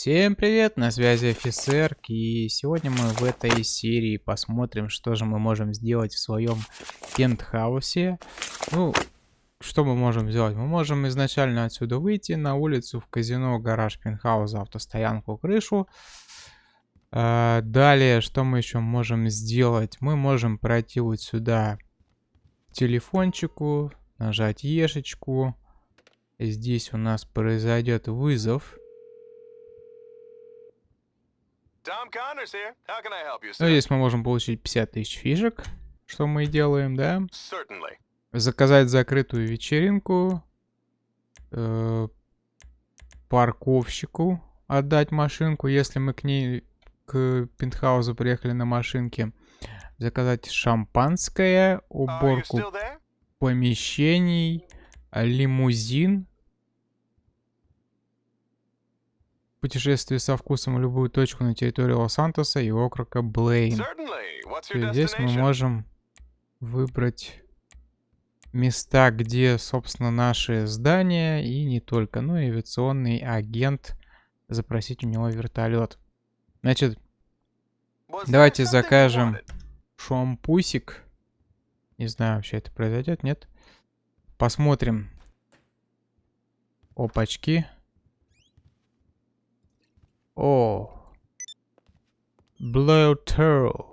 Всем привет, на связи офицер, и сегодня мы в этой серии посмотрим, что же мы можем сделать в своем пентхаусе. Ну, что мы можем сделать? Мы можем изначально отсюда выйти на улицу, в казино, гараж, пентхаус, автостоянку, крышу. А, далее, что мы еще можем сделать? Мы можем пройти вот сюда телефончику, нажать ешечку. Здесь у нас произойдет вызов. Ну, здесь мы можем получить 50 тысяч фишек, что мы и делаем, да? Заказать закрытую вечеринку. Э, парковщику отдать машинку, если мы к ней, к пентхаузу приехали на машинке. Заказать шампанское, уборку помещений, лимузин путешествие со вкусом в любую точку на территории Лос-Сантоса и округа Блейн. Здесь мы можем выбрать места, где, собственно, наши здания и не только. Ну и авиационный агент, запросить у него вертолет. Значит, давайте закажем шампусик. Не знаю, вообще это произойдет, нет? Посмотрим. Опачки. О. Turtle.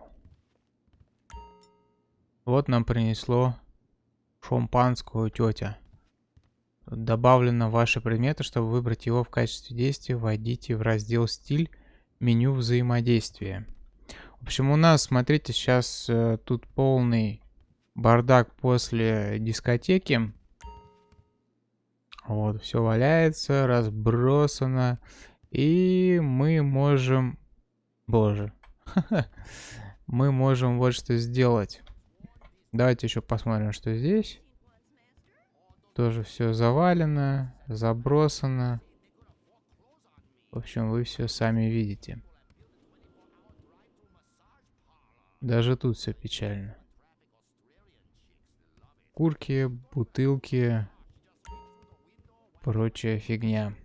Вот нам принесло шампанскую тетя. Добавлено ваши предметы, чтобы выбрать его в качестве действия, войдите в раздел «Стиль», меню взаимодействия. В общем, у нас, смотрите, сейчас э, тут полный бардак после дискотеки. Вот, все валяется, разбросано. И мы можем... Боже. мы можем вот что сделать. Давайте еще посмотрим, что здесь. Тоже все завалено, забросано. В общем, вы все сами видите. Даже тут все печально. Курки, бутылки, прочая фигня.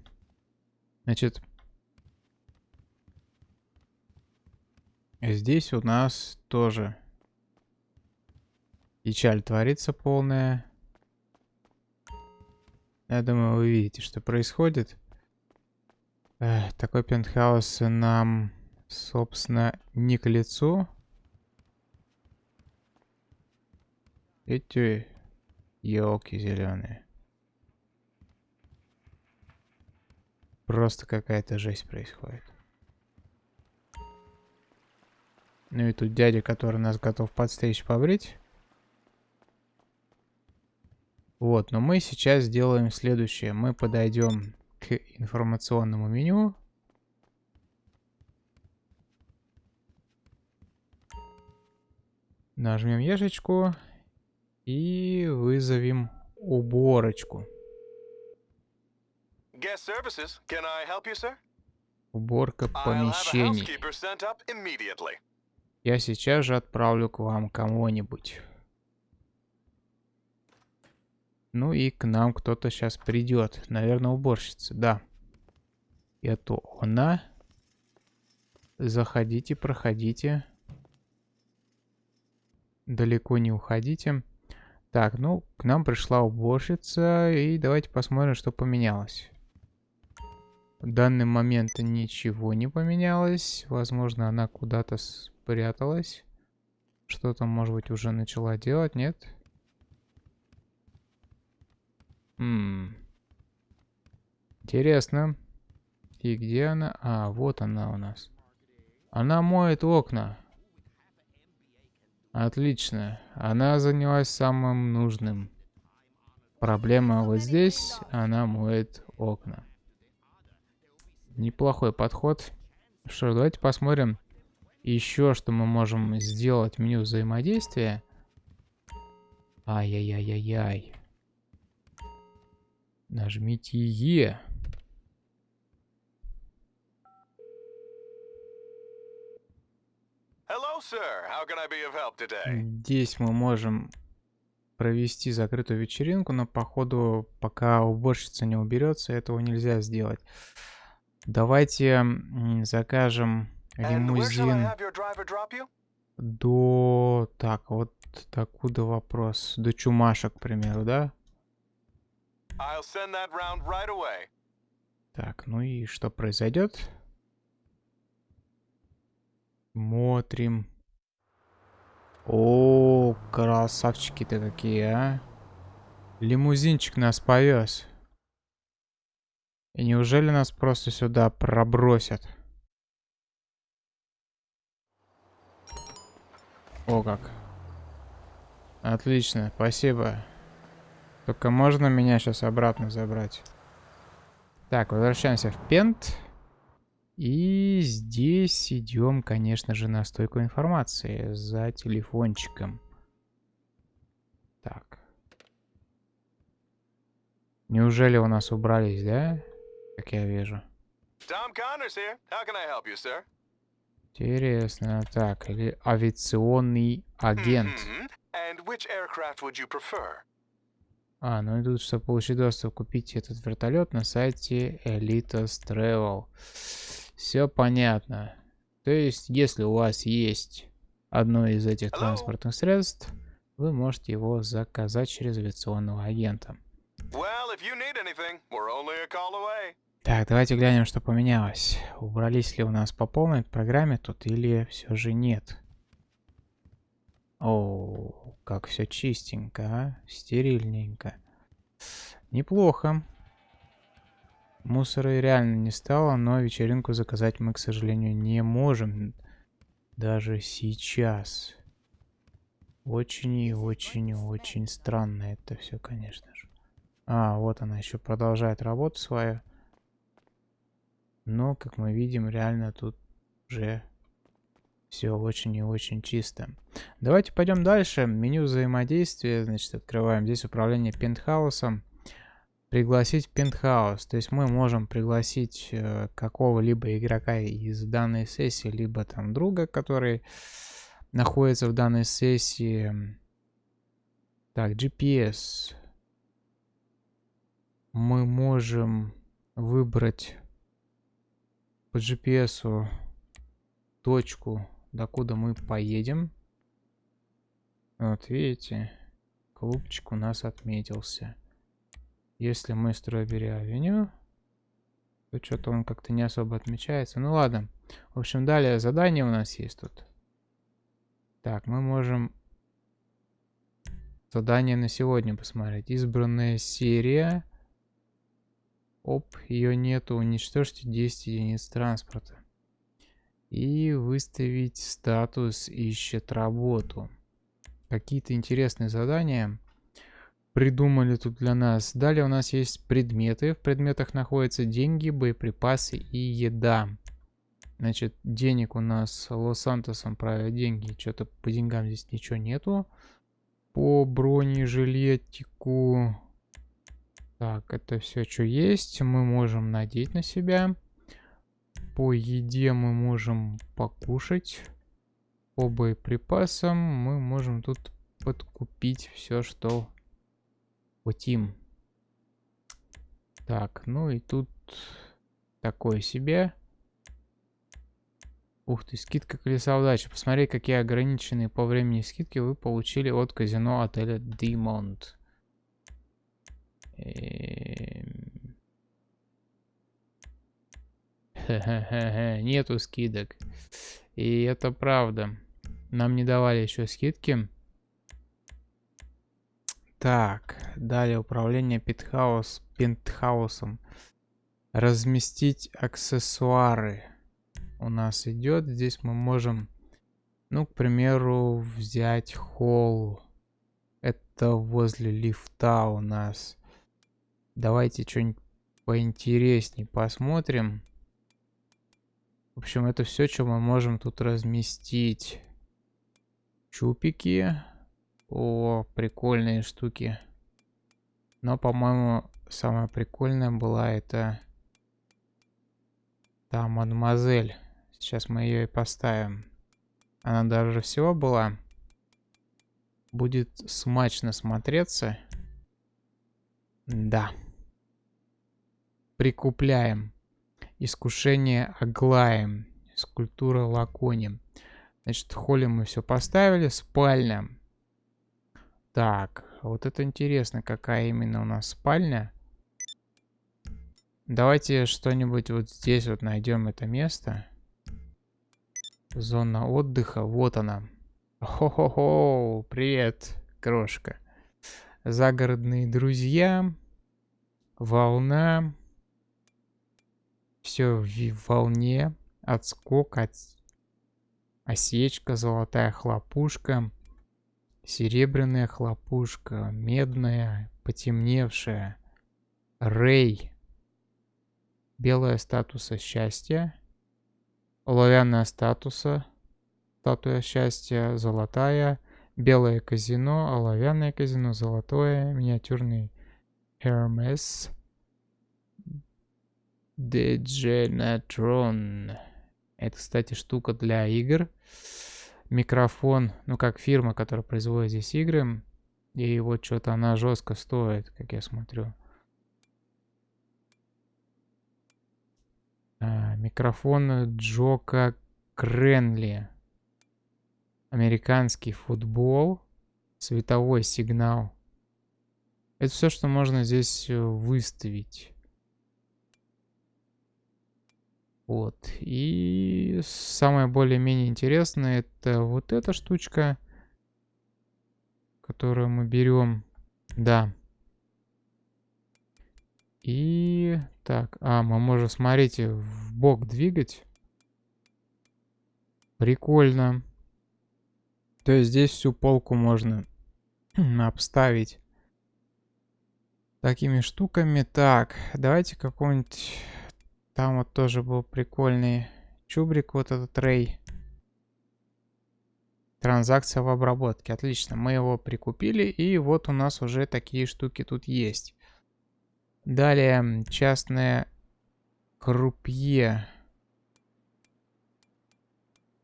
Значит, Здесь у нас тоже печаль творится полная. Я думаю, вы видите, что происходит. Эх, такой пентхаус нам, собственно, не к лицу. Эти елки зеленые. Просто какая-то жесть происходит. Ну и тут дядя, который нас готов подстричь, побрить. Вот, но мы сейчас сделаем следующее. Мы подойдем к информационному меню. Нажмем ешечку и вызовем уборочку. Уборка помещений. Я сейчас же отправлю к вам кого-нибудь. Ну и к нам кто-то сейчас придет. Наверное, уборщица, да. Это она. Заходите, проходите. Далеко не уходите. Так, ну, к нам пришла уборщица. И давайте посмотрим, что поменялось. В данный момент ничего не поменялось. Возможно, она куда-то. Что там, может быть, уже начала делать, нет? Ммм. Интересно. И где она? А, вот она у нас. Она моет окна. Отлично. Она занялась самым нужным. Проблема вот здесь. Она моет окна. Неплохой подход. Что, давайте посмотрим, еще что мы можем сделать в меню взаимодействия. Ай-яй-яй-яй-яй. Нажмите Е. Здесь мы можем провести закрытую вечеринку, но походу, пока уборщица не уберется, этого нельзя сделать. Давайте закажем лимузин до... Так, вот докуда вопрос? До Чумаша, к примеру, да? Right так, ну и что произойдет? Смотрим. О, красавчики-то какие, а. Лимузинчик нас повез. И неужели нас просто сюда пробросят? О как. Отлично, спасибо. Только можно меня сейчас обратно забрать? Так, возвращаемся в Пент. И здесь идем, конечно же, на стойку информации за телефончиком. Так. Неужели у нас убрались, да? Как я вижу. Интересно. Так, или авиационный агент. А, ну и тут, чтобы получить доступ, купить этот вертолет на сайте Elitas Travel. Все понятно. То есть, если у вас есть одно из этих транспортных средств, вы можете его заказать через авиационного агента. Так, давайте глянем, что поменялось. Убрались ли у нас по полной программе тут или все же нет? О, как все чистенько, а? Стерильненько. Неплохо. Мусора реально не стало, но вечеринку заказать мы, к сожалению, не можем. Даже сейчас. Очень и очень и очень странно это все, конечно же. А, вот она еще продолжает работу свою. Но, как мы видим, реально тут уже все очень и очень чисто. Давайте пойдем дальше. Меню взаимодействия. Значит, открываем здесь управление пентхаусом. Пригласить пентхаус. То есть мы можем пригласить э, какого-либо игрока из данной сессии, либо там друга, который находится в данной сессии. Так, GPS мы можем выбрать по GPS точку, докуда мы поедем. Вот видите, клубчик у нас отметился. Если мы Стробери Авеню, то что-то он как-то не особо отмечается. Ну ладно. В общем, далее задание у нас есть тут. Так, мы можем задание на сегодня посмотреть. Избранная серия. Оп, ее нету. Уничтожьте 10 единиц транспорта. И выставить статус ищет работу. Какие-то интересные задания придумали тут для нас. Далее у нас есть предметы. В предметах находятся деньги, боеприпасы и еда. Значит, денег у нас Лос-Сантосом правят деньги. Что-то по деньгам здесь ничего нету. По бронежилетику так, это все, что есть, мы можем надеть на себя. По еде мы можем покушать. По боеприпасам мы можем тут подкупить все, что хотим. Так, ну и тут такое себе. Ух ты, скидка колеса удачи. Посмотри, какие ограниченные по времени скидки вы получили от казино отеля Димонт. Эм. Нету скидок. И это правда. Нам не давали еще скидки. Так, далее управление пентхаус, пентхаусом. Разместить аксессуары. У нас идет. Здесь мы можем, ну, к примеру, взять холл. Это возле лифта у нас. Давайте что-нибудь поинтереснее посмотрим. В общем, это все, что мы можем тут разместить. Чупики. О, прикольные штуки. Но, по-моему, самая прикольная была это... Да, мадемуазель. Сейчас мы ее и поставим. Она даже всего была. Будет смачно смотреться. Да. Прикупляем. Искушение Аглаем. Скульптура Лакони. Значит, в холле мы все поставили. Спальня. Так, вот это интересно, какая именно у нас спальня. Давайте что-нибудь вот здесь вот найдем это место. Зона отдыха. Вот она. Хо-хо-хо. Привет, крошка. Загородные друзья. Волна. Все в волне. Отскок, от... осечка, золотая хлопушка. Серебряная хлопушка. Медная, потемневшая. Рей. Белая статуса счастья. Оловянная статуса. Статуя счастья. Золотая. Белое казино. Оловянное казино. Золотое. Миниатюрный Hermes. Degenatron. Это, кстати, штука для игр. Микрофон, ну как фирма, которая производит здесь игры. И вот что-то она жестко стоит, как я смотрю. А, микрофон Джока Кренли. Американский футбол. Световой сигнал. Это все, что можно здесь э, выставить. Вот. И самое более-менее интересное это вот эта штучка, которую мы берем. Да. И так, а, мы можем, смотрите, в бок двигать. Прикольно. То есть здесь всю полку можно обставить такими штуками. Так, давайте какой-нибудь... Там вот тоже был прикольный чубрик, вот этот рей. Транзакция в обработке. Отлично, мы его прикупили, и вот у нас уже такие штуки тут есть. Далее частное крупье.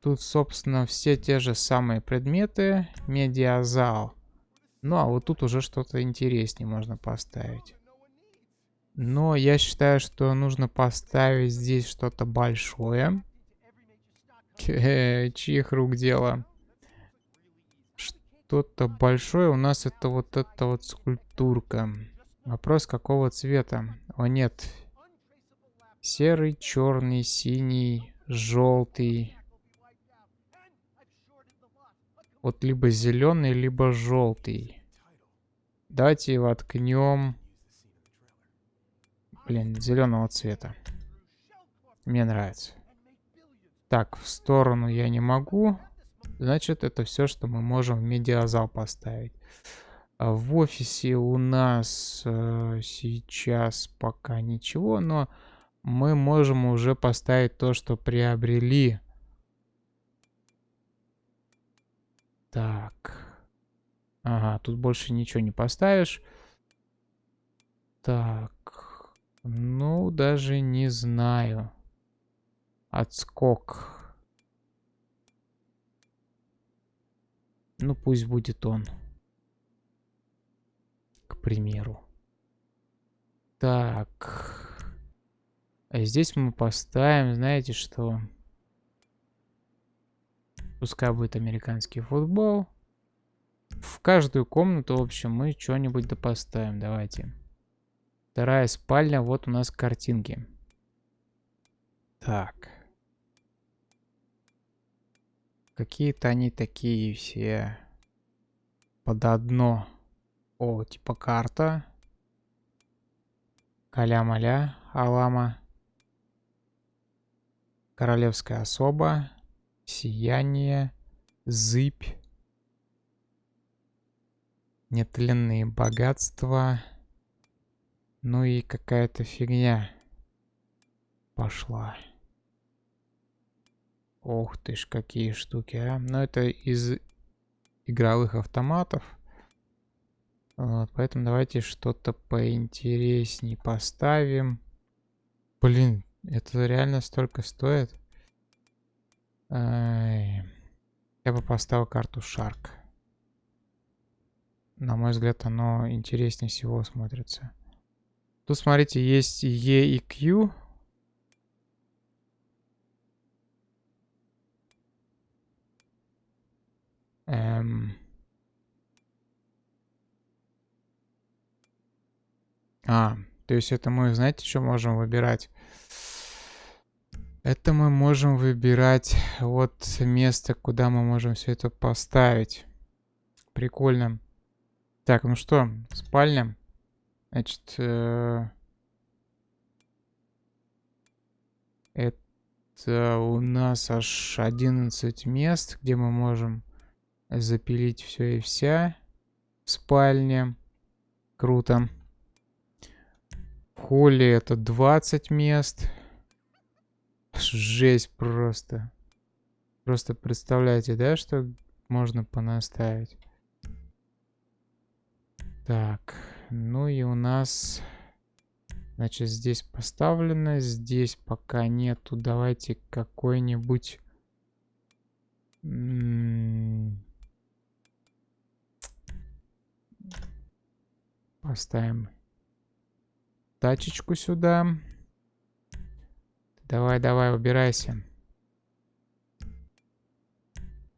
Тут, собственно, все те же самые предметы. Медиазал. Ну, а вот тут уже что-то интереснее можно поставить. Но я считаю, что нужно поставить здесь что-то большое. Чьих рук дело? Что-то большое у нас это вот эта вот скульптурка. Вопрос, какого цвета? О, нет. Серый, черный, синий, желтый. Вот либо зеленый, либо желтый. Давайте откнем. Блин, зеленого цвета. Мне нравится. Так, в сторону я не могу. Значит, это все, что мы можем в медиазал поставить. А в офисе у нас э, сейчас пока ничего, но мы можем уже поставить то, что приобрели. Так. Ага, тут больше ничего не поставишь. Так. Ну, даже не знаю. Отскок. Ну, пусть будет он примеру. Так. А здесь мы поставим, знаете что? Пускай будет американский футбол. В каждую комнату, в общем, мы что-нибудь да поставим. Давайте. Вторая спальня. Вот у нас картинки. Так. Какие-то они такие все под одно. О, типа карта. Каля-маля, Алама. Королевская особа. Сияние. Зыбь. Нетленные богатства. Ну и какая-то фигня пошла. Ох ты ж, какие штуки, а. Ну это из игровых автоматов. Вот, поэтому давайте что-то поинтересней поставим. Блин, это реально столько стоит? Я бы поставил карту Шарк. На мой взгляд, оно интереснее всего смотрится. Тут, смотрите, есть E и Q. Эм... А, то есть это мы, знаете, что можем выбирать? Это мы можем выбирать вот место, куда мы можем все это поставить. Прикольно. Так, ну что, спальня. Значит, э это у нас аж 11 мест, где мы можем запилить все и вся. Спальня. Круто. В холле это 20 мест. Жесть просто. Просто представляете, да, что можно понаставить? Так, ну и у нас... Значит, здесь поставлено, здесь пока нету. Давайте какой-нибудь... Поставим тачечку сюда. Давай, давай, убирайся.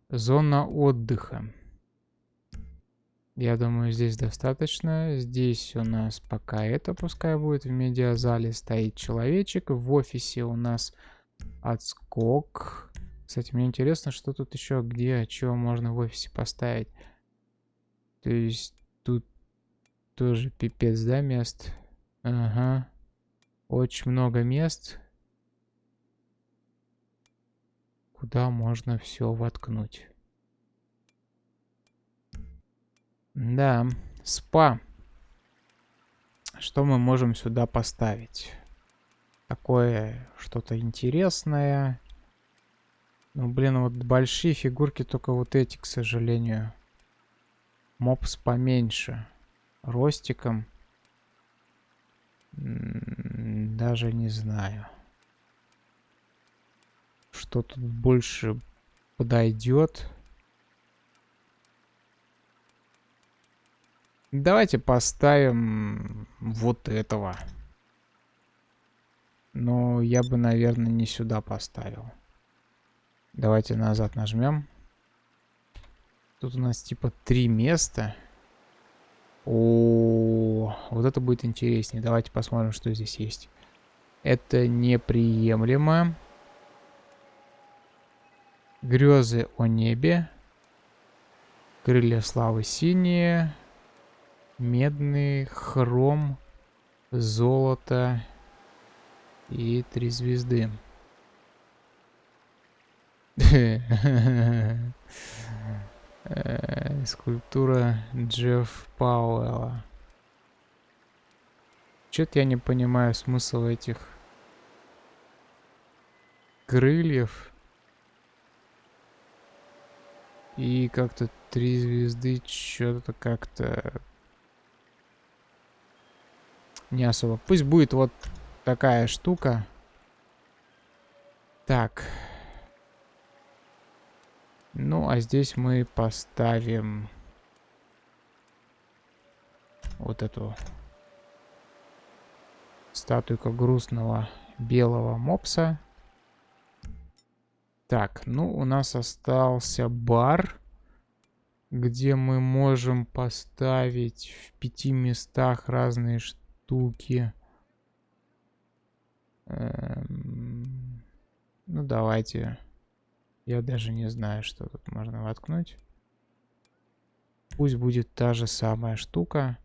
Зона отдыха. Я думаю, здесь достаточно. Здесь у нас пока это пускай будет. В медиазале стоит человечек. В офисе у нас отскок. Кстати, мне интересно, что тут еще, где, что можно в офисе поставить. То есть тут тоже пипец, да, мест? Ага. Очень много мест. Куда можно все воткнуть. Да, спа. Что мы можем сюда поставить? Такое что-то интересное. Ну, блин, вот большие фигурки, только вот эти, к сожалению. Мопс поменьше. Ростиком. Даже не знаю. Что тут больше подойдет. Давайте поставим вот этого. Но я бы, наверное, не сюда поставил. Давайте назад нажмем. Тут у нас типа три места. О, вот это будет интереснее. Давайте посмотрим, что здесь есть. Это неприемлемо. Грезы о небе. Крылья славы синие. Медный, хром, золото и три звезды. Э, скульптура Джефф Пауэлла. Чё-то я не понимаю смысл этих крыльев. И как-то три звезды, что-то как-то не особо. Пусть будет вот такая штука. Так. Ну, а здесь мы поставим вот эту статуйку грустного белого мопса. Так, ну, у нас остался бар, где мы можем поставить в пяти местах разные штуки. Эм... Ну, давайте я даже не знаю, что тут можно воткнуть. Пусть будет та же самая штука.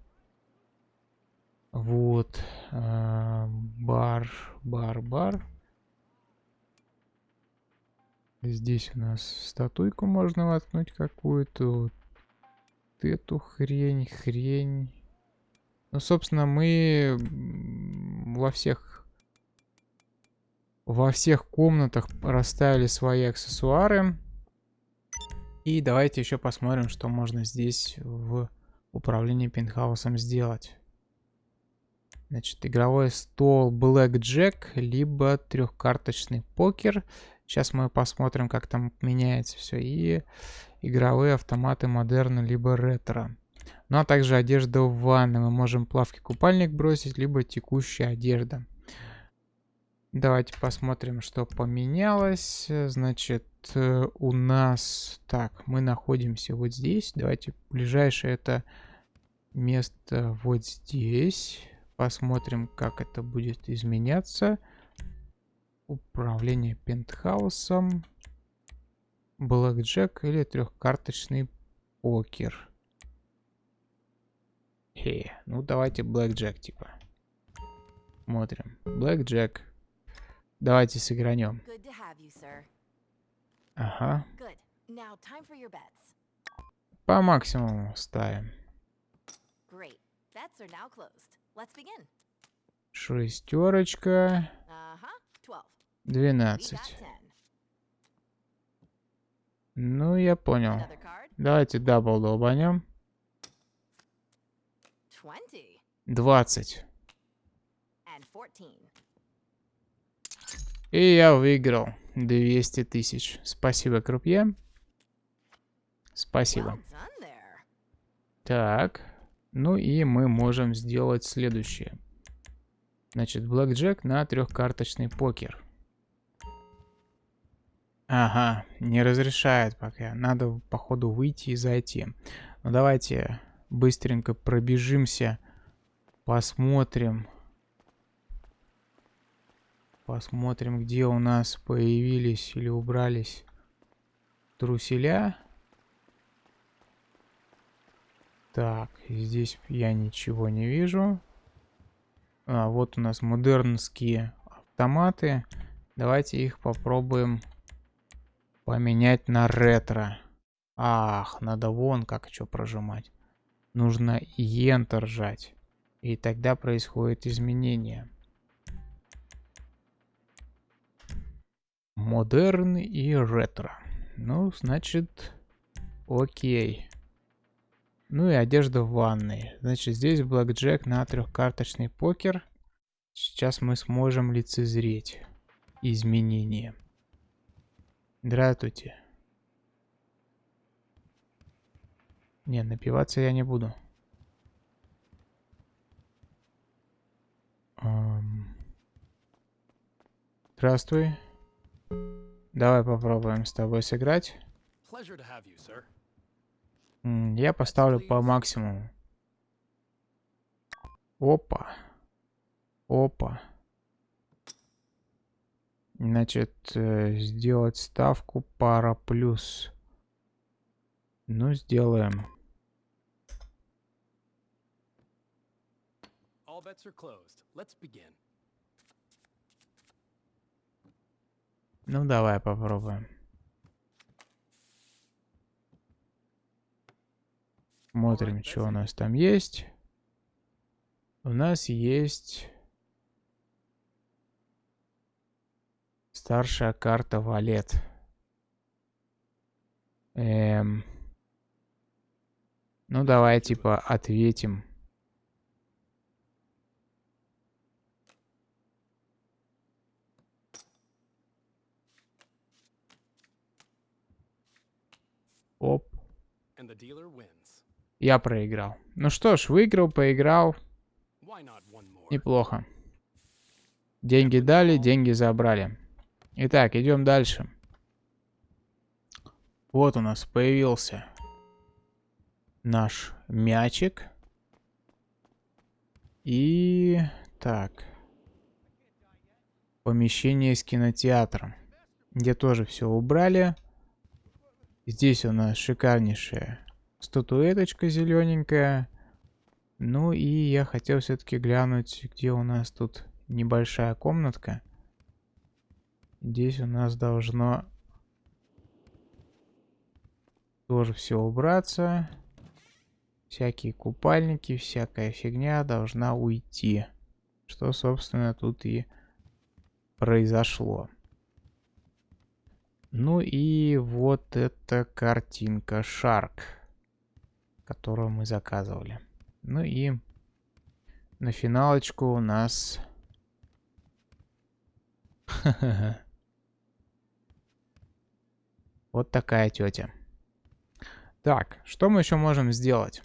Вот. Э, бар, бар, бар. Здесь у нас статуйку можно воткнуть какую-то. Вот эту хрень, хрень. Ну, собственно, мы во всех во всех комнатах расставили свои аксессуары. И давайте еще посмотрим, что можно здесь в управлении пентхаусом сделать. Значит, игровой стол Black Jack, либо трехкарточный покер. Сейчас мы посмотрим, как там меняется все. И игровые автоматы модерна, либо ретро. Ну а также одежда в ванной. Мы можем плавки купальник бросить, либо текущая одежда. Давайте посмотрим, что поменялось. Значит, э, у нас... Так, мы находимся вот здесь. Давайте ближайшее это место вот здесь. Посмотрим, как это будет изменяться. Управление пентхаусом. Блэкджек или трехкарточный покер. Хе, ну давайте блэкджек типа. Смотрим. Блэкджек. Давайте сыгранем. Ага. По максимуму ставим. Шестерочка. Двенадцать. Ну, я понял. Давайте double долбанем. Двадцать. И я выиграл 200 тысяч. Спасибо, крупье. Спасибо. Так. Ну и мы можем сделать следующее. Значит, блэкджек на трехкарточный покер. Ага, не разрешает пока. Надо, походу, выйти и зайти. Ну, давайте быстренько пробежимся. Посмотрим. Посмотрим, где у нас появились или убрались труселя. Так, здесь я ничего не вижу. А, вот у нас модернские автоматы. Давайте их попробуем поменять на ретро. Ах, надо вон как что прожимать. Нужно Enter жать. И тогда происходит изменение. Модерн и ретро. Ну, значит, окей. Ну и одежда в ванной. Значит, здесь блэкджек на трехкарточный покер. Сейчас мы сможем лицезреть изменения. Здравствуйте. Не, напиваться я не буду. Здравствуй. Давай попробуем с тобой сыграть. Я поставлю по максимуму. Опа. Опа. Значит, э, сделать ставку пара плюс. Ну, сделаем. Ну, давай попробуем. Смотрим, что у нас там есть. У нас есть старшая карта валет. Эм... Ну, давай, типа, ответим. Оп. Я проиграл. Ну что ж, выиграл, поиграл. Неплохо. Деньги дали, деньги забрали. Итак, идем дальше. Вот у нас появился наш мячик. И так. Помещение с кинотеатром. Где тоже все убрали. Здесь у нас шикарнейшая статуэточка зелененькая. Ну и я хотел все-таки глянуть, где у нас тут небольшая комнатка. Здесь у нас должно тоже все убраться. Всякие купальники, всякая фигня должна уйти. Что, собственно, тут и произошло. Ну и вот эта картинка Shark, которую мы заказывали. Ну и на финалочку у нас... Вот такая тетя. Так, что мы еще можем сделать?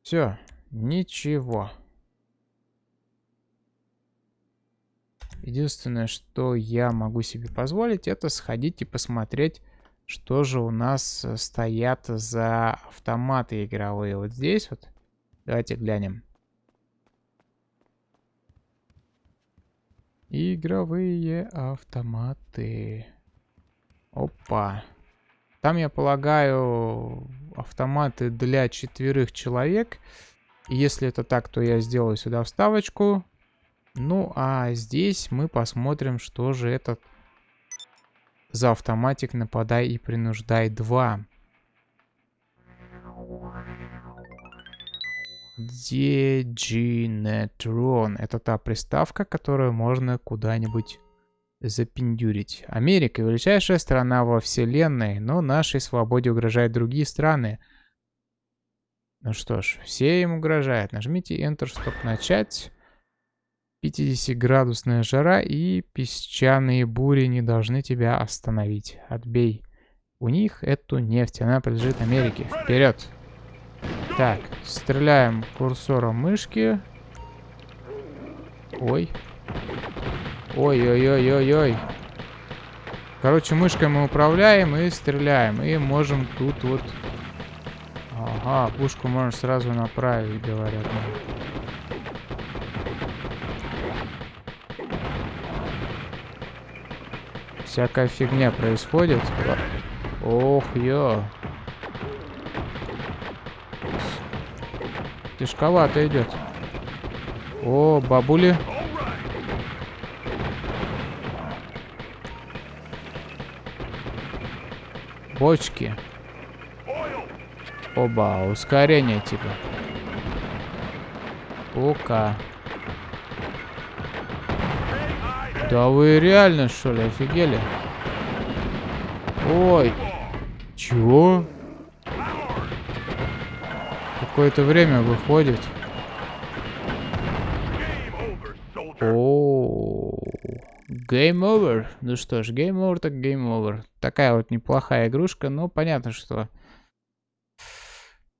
Все, ничего. Единственное, что я могу себе позволить, это сходить и посмотреть, что же у нас э, стоят за автоматы игровые. Вот здесь вот. Давайте глянем. Игровые автоматы. Опа. Там, я полагаю, автоматы для четверых человек. Если это так, то я сделаю сюда вставочку. Ну, а здесь мы посмотрим, что же этот за автоматик нападай и принуждай 2. Дегенетрон. Это та приставка, которую можно куда-нибудь запиндюрить. Америка — величайшая страна во вселенной, но нашей свободе угрожают другие страны. Ну что ж, все им угрожают. Нажмите Enter, чтобы начать. 50-градусная жара и песчаные бури не должны тебя остановить. Отбей. У них эту нефть, она принадлежит Америке. Вперед! Так, стреляем курсором мышки. Ой. Ой-ой-ой-ой-ой. Короче, мышкой мы управляем и стреляем. И можем тут вот... Ага, пушку можно сразу направить, говорят. Всякая фигня происходит. Ох, ё. Тяжковато идет. О, бабули. Бочки. Оба, ускорение типа. Ока. Да вы реально что ли, офигели? Ой. Чего? Какое-то время выходит. Game over. Ну что ж, game over так game over. Такая вот неплохая игрушка, но понятно, что...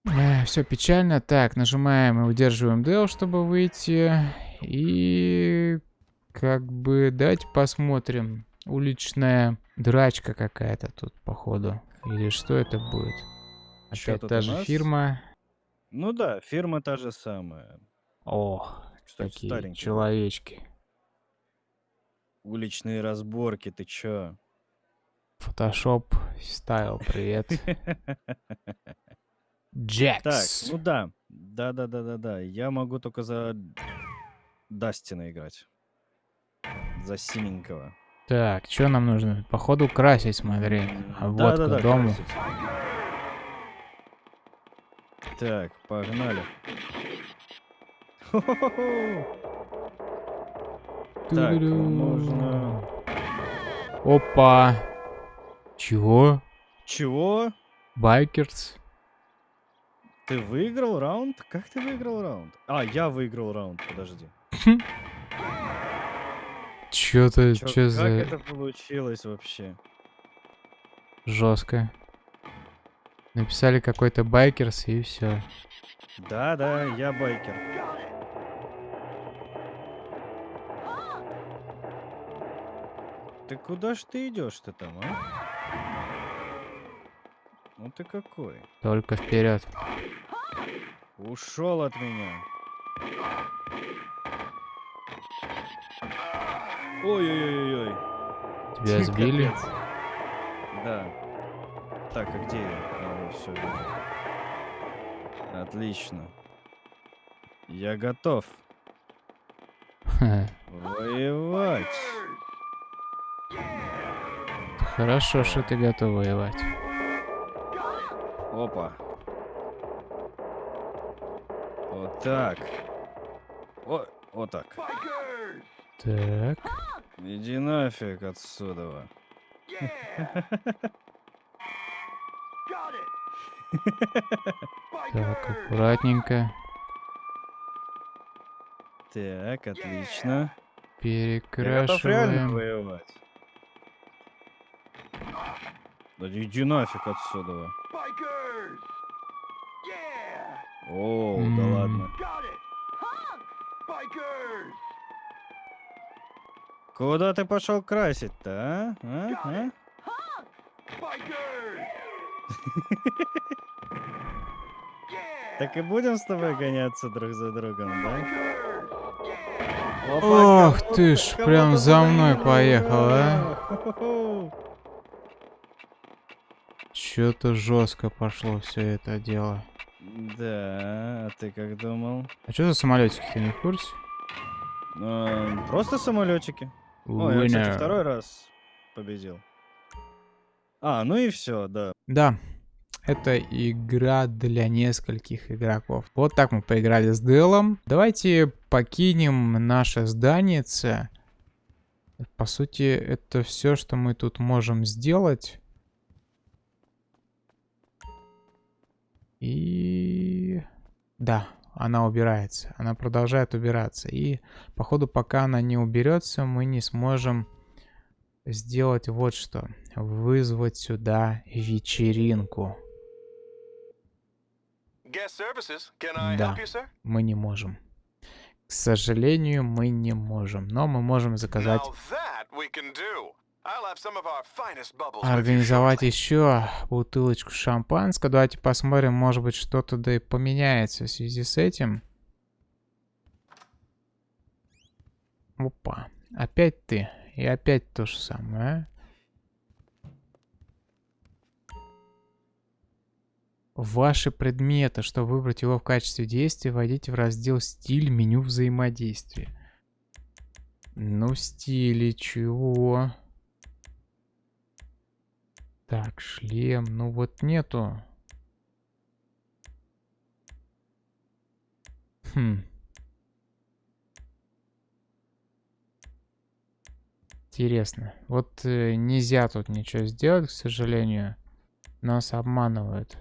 Э, все печально. Так, нажимаем и удерживаем Del, чтобы выйти. И... Как бы... Давайте посмотрим. Уличная драчка какая-то тут, походу. Или что это будет? Опять та же фирма. Ну да, фирма та же самая. О, Кстати, такие старенькие. человечки. Уличные разборки, ты чё? Фотошоп стайл, привет. Джекс. Так, ну да. Да-да-да-да-да. Я могу только за Дастина играть. За синенького. Так, что нам нужно? Походу красить, смотри. А вот да, да, к дому. Красить. Так, погнали. Так, можно... Опа. Чего? Чего? Байкерс. Ты выиграл раунд? Как ты выиграл раунд? А, я выиграл раунд, подожди. Чё-то, чё, чё за... Как это получилось вообще? Жестко. Написали какой-то байкерс и все. Да, да, я байкер. Ты куда ж ты идешь-то там, а? Ну ты какой? Только вперед. Ушел от меня. Ой-ой-ой-ой. Тебя сбили? Да. Так, а где я? А, вот, все, вижу. Отлично. Я готов. Воевать. Хорошо, что ты готов воевать. Опа. Вот так. О, вот так. Так. Иди нафиг отсюда. Так, аккуратненько. Так, отлично. Перекрашиваем. Да иди нафиг отсюда. О, mm. да ладно. Куда ты пошел красить-то, а? а? а? Так и будем с тобой гоняться друг за другом, да? Ох ты ж, прям за мной поехал, а? Чё-то жестко пошло все это дело. Да, а ты как думал? А что за самолетики, ты не в курсе? А, просто самолетики. О, я, кстати, второй раз победил. А, ну и все, да. Да, это игра для нескольких игроков. Вот так мы поиграли с Делом. Давайте покинем наше здание. По сути, это все, что мы тут можем сделать. И... Да, она убирается. Она продолжает убираться. И, походу, пока она не уберется, мы не сможем сделать вот что. Вызвать сюда вечеринку. Да, мы не можем. К сожалению, мы не можем. Но мы можем заказать... Организовать еще бутылочку шампанского. Давайте посмотрим, может быть, что-то да и поменяется в связи с этим. Опа. Опять ты. И опять то же самое, ваши предметы. Чтобы выбрать его в качестве действия, войдите в раздел «Стиль» меню взаимодействия. Ну, стили чего? Так, шлем. Ну вот нету. Хм. Интересно. Вот э, нельзя тут ничего сделать, к сожалению. Нас обманывают.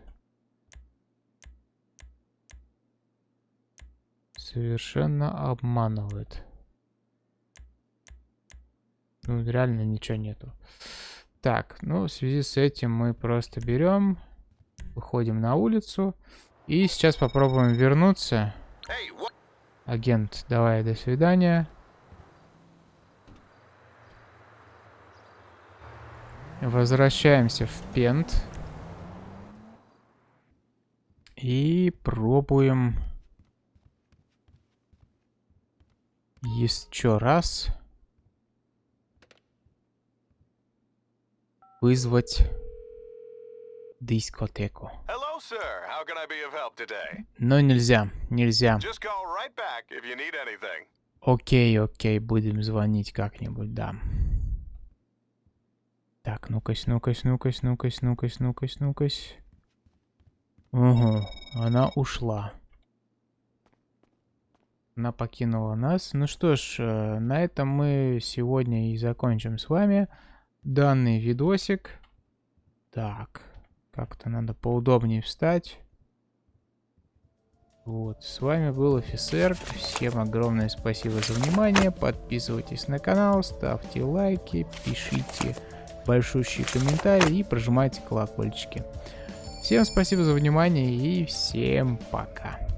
Совершенно обманывает. Ну, реально ничего нету. Так, ну, в связи с этим мы просто берем, выходим на улицу. И сейчас попробуем вернуться. Агент, давай, до свидания. Возвращаемся в Пент. И пробуем еще раз вызвать дискотеку. Но нельзя, нельзя. Окей, окей, будем звонить как-нибудь, да. Так, ну-кась, ну-кась, ну-кась, ну-кась, ну-кась, ну-кась, ну-кась. Угу, она ушла. Она покинула нас. Ну что ж, э, на этом мы сегодня и закончим с вами данный видосик. Так, как-то надо поудобнее встать. Вот, с вами был офицер. Всем огромное спасибо за внимание. Подписывайтесь на канал, ставьте лайки, пишите большущие комментарии и прожимайте колокольчики. Всем спасибо за внимание и всем пока.